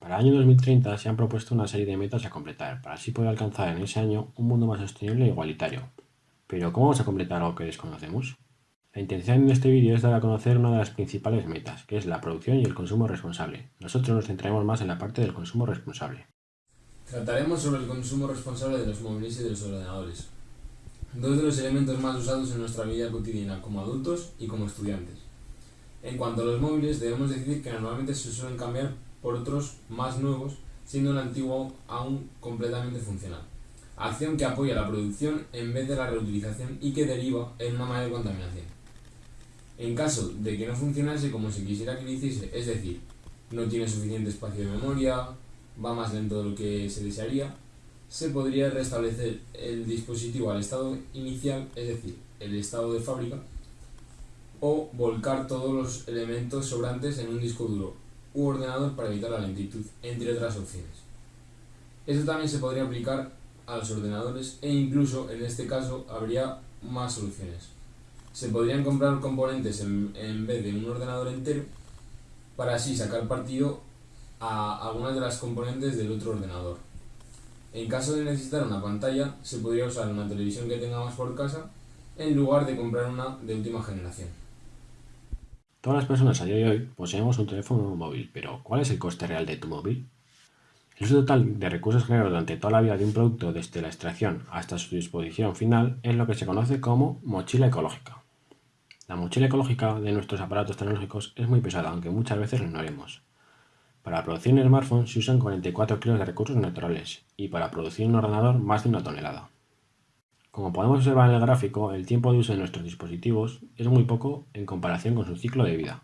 Para el año 2030 se han propuesto una serie de metas a completar, para así poder alcanzar en ese año un mundo más sostenible e igualitario. Pero, ¿cómo vamos a completar algo que desconocemos? La intención de este vídeo es dar a conocer una de las principales metas, que es la producción y el consumo responsable. Nosotros nos centraremos más en la parte del consumo responsable. Trataremos sobre el consumo responsable de los móviles y de los ordenadores, dos de los elementos más usados en nuestra vida cotidiana como adultos y como estudiantes. En cuanto a los móviles, debemos decir que normalmente se suelen cambiar por otros más nuevos, siendo el antiguo aún completamente funcional. Acción que apoya la producción en vez de la reutilización y que deriva en una mayor contaminación. En caso de que no funcionase como se quisiera que lo hiciese, es decir, no tiene suficiente espacio de memoria, va más lento de lo que se desearía, se podría restablecer el dispositivo al estado inicial, es decir, el estado de fábrica, o volcar todos los elementos sobrantes en un disco duro u ordenador para evitar la lentitud, entre otras opciones. Esto también se podría aplicar a los ordenadores e incluso en este caso habría más soluciones. Se podrían comprar componentes en, en vez de un ordenador entero para así sacar partido a algunas de las componentes del otro ordenador. En caso de necesitar una pantalla, se podría usar una televisión que tengamos por casa en lugar de comprar una de última generación. Todas las personas a día de hoy poseemos un teléfono móvil, pero ¿cuál es el coste real de tu móvil? El uso total de recursos generados durante toda la vida de un producto desde la extracción hasta su disposición final es lo que se conoce como mochila ecológica. La mochila ecológica de nuestros aparatos tecnológicos es muy pesada, aunque muchas veces lo ignoremos. Para producir un smartphone se usan 44 kilos de recursos naturales y para producir un ordenador más de una tonelada. Como podemos observar en el gráfico, el tiempo de uso de nuestros dispositivos es muy poco en comparación con su ciclo de vida.